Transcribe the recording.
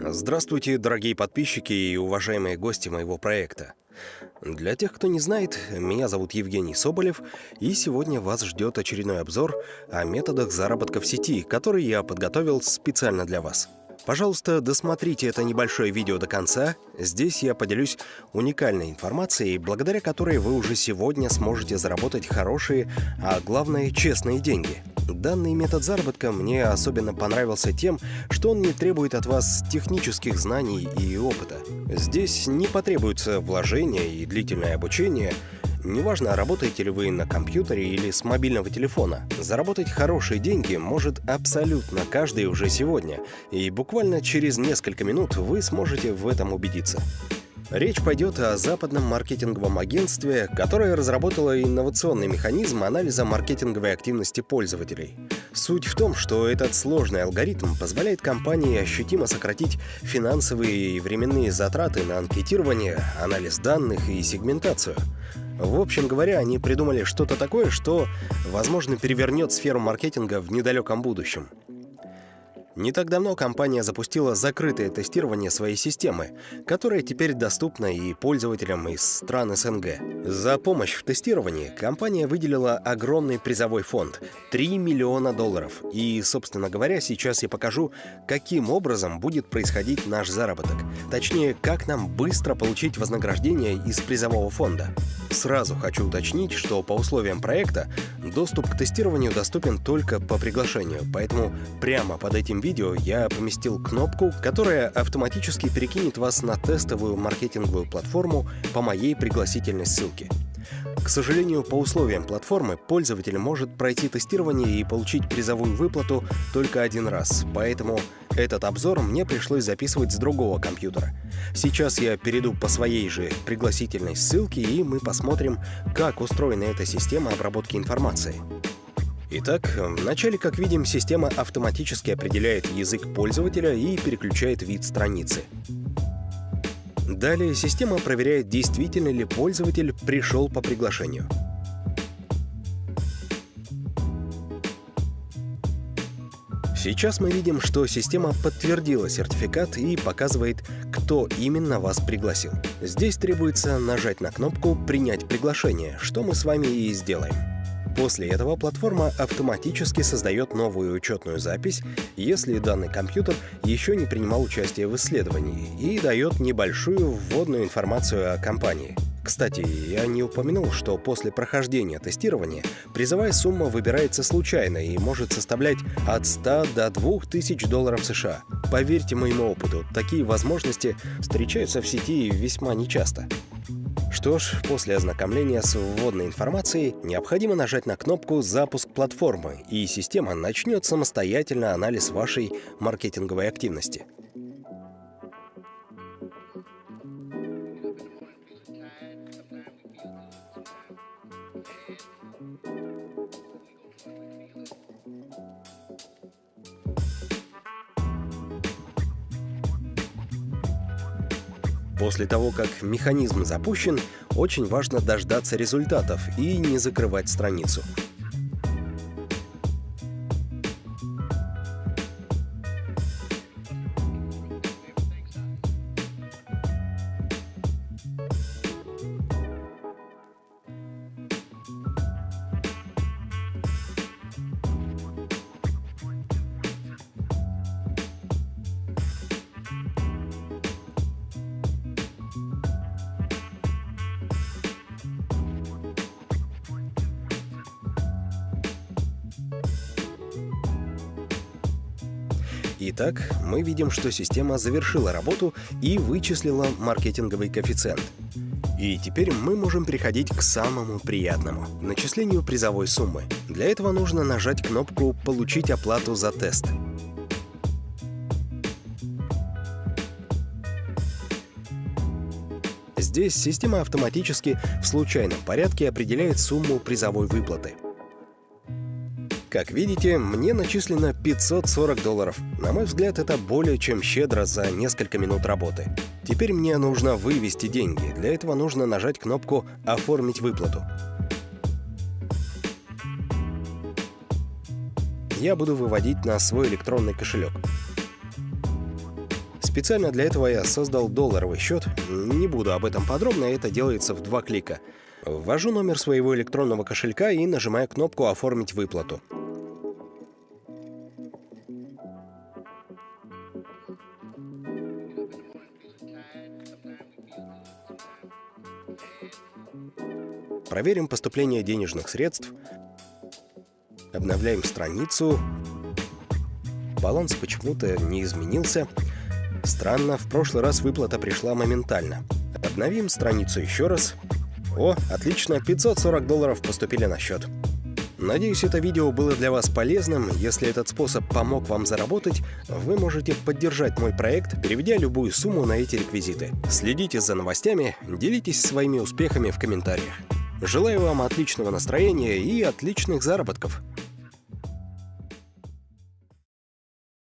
Здравствуйте, дорогие подписчики и уважаемые гости моего проекта. Для тех, кто не знает, меня зовут Евгений Соболев, и сегодня вас ждет очередной обзор о методах заработка в сети, который я подготовил специально для вас. Пожалуйста, досмотрите это небольшое видео до конца. Здесь я поделюсь уникальной информацией, благодаря которой вы уже сегодня сможете заработать хорошие, а главное, честные деньги – Данный метод заработка мне особенно понравился тем, что он не требует от вас технических знаний и опыта. Здесь не потребуется вложения и длительное обучение, Неважно, работаете ли вы на компьютере или с мобильного телефона, заработать хорошие деньги может абсолютно каждый уже сегодня, и буквально через несколько минут вы сможете в этом убедиться. Речь пойдет о западном маркетинговом агентстве, которое разработало инновационный механизм анализа маркетинговой активности пользователей. Суть в том, что этот сложный алгоритм позволяет компании ощутимо сократить финансовые и временные затраты на анкетирование, анализ данных и сегментацию. В общем говоря, они придумали что-то такое, что, возможно, перевернет сферу маркетинга в недалеком будущем. Не так давно компания запустила закрытое тестирование своей системы, которая теперь доступна и пользователям из стран СНГ. За помощь в тестировании компания выделила огромный призовой фонд — 3 миллиона долларов. И, собственно говоря, сейчас я покажу, каким образом будет происходить наш заработок. Точнее, как нам быстро получить вознаграждение из призового фонда. Сразу хочу уточнить, что по условиям проекта доступ к тестированию доступен только по приглашению, поэтому прямо под этим видео видео я поместил кнопку, которая автоматически перекинет вас на тестовую маркетинговую платформу по моей пригласительной ссылке. К сожалению, по условиям платформы пользователь может пройти тестирование и получить призовую выплату только один раз, поэтому этот обзор мне пришлось записывать с другого компьютера. Сейчас я перейду по своей же пригласительной ссылке, и мы посмотрим, как устроена эта система обработки информации. Итак, вначале, как видим, система автоматически определяет язык пользователя и переключает вид страницы. Далее система проверяет, действительно ли пользователь пришел по приглашению. Сейчас мы видим, что система подтвердила сертификат и показывает, кто именно вас пригласил. Здесь требуется нажать на кнопку «Принять приглашение», что мы с вами и сделаем. После этого платформа автоматически создает новую учетную запись, если данный компьютер еще не принимал участие в исследовании, и дает небольшую вводную информацию о компании. Кстати, я не упомянул, что после прохождения тестирования призовая сумма выбирается случайно и может составлять от 100 до 2000 долларов США. Поверьте моему опыту, такие возможности встречаются в сети весьма нечасто. Что ж, после ознакомления с вводной информацией необходимо нажать на кнопку «Запуск платформы», и система начнет самостоятельно анализ вашей маркетинговой активности. После того, как механизм запущен, очень важно дождаться результатов и не закрывать страницу. Итак, мы видим, что система завершила работу и вычислила маркетинговый коэффициент. И теперь мы можем переходить к самому приятному — начислению призовой суммы. Для этого нужно нажать кнопку «Получить оплату за тест». Здесь система автоматически в случайном порядке определяет сумму призовой выплаты — как видите, мне начислено 540 долларов. На мой взгляд, это более чем щедро за несколько минут работы. Теперь мне нужно вывести деньги. Для этого нужно нажать кнопку «Оформить выплату». Я буду выводить на свой электронный кошелек. Специально для этого я создал долларовый счет. Не буду об этом подробно, это делается в два клика. Ввожу номер своего электронного кошелька и нажимаю кнопку «Оформить выплату». Проверим поступление денежных средств. Обновляем страницу. Баланс почему-то не изменился. Странно, в прошлый раз выплата пришла моментально. Обновим страницу еще раз. О, отлично, 540 долларов поступили на счет. Надеюсь, это видео было для вас полезным. Если этот способ помог вам заработать, вы можете поддержать мой проект, переведя любую сумму на эти реквизиты. Следите за новостями, делитесь своими успехами в комментариях. Желаю вам отличного настроения и отличных заработков.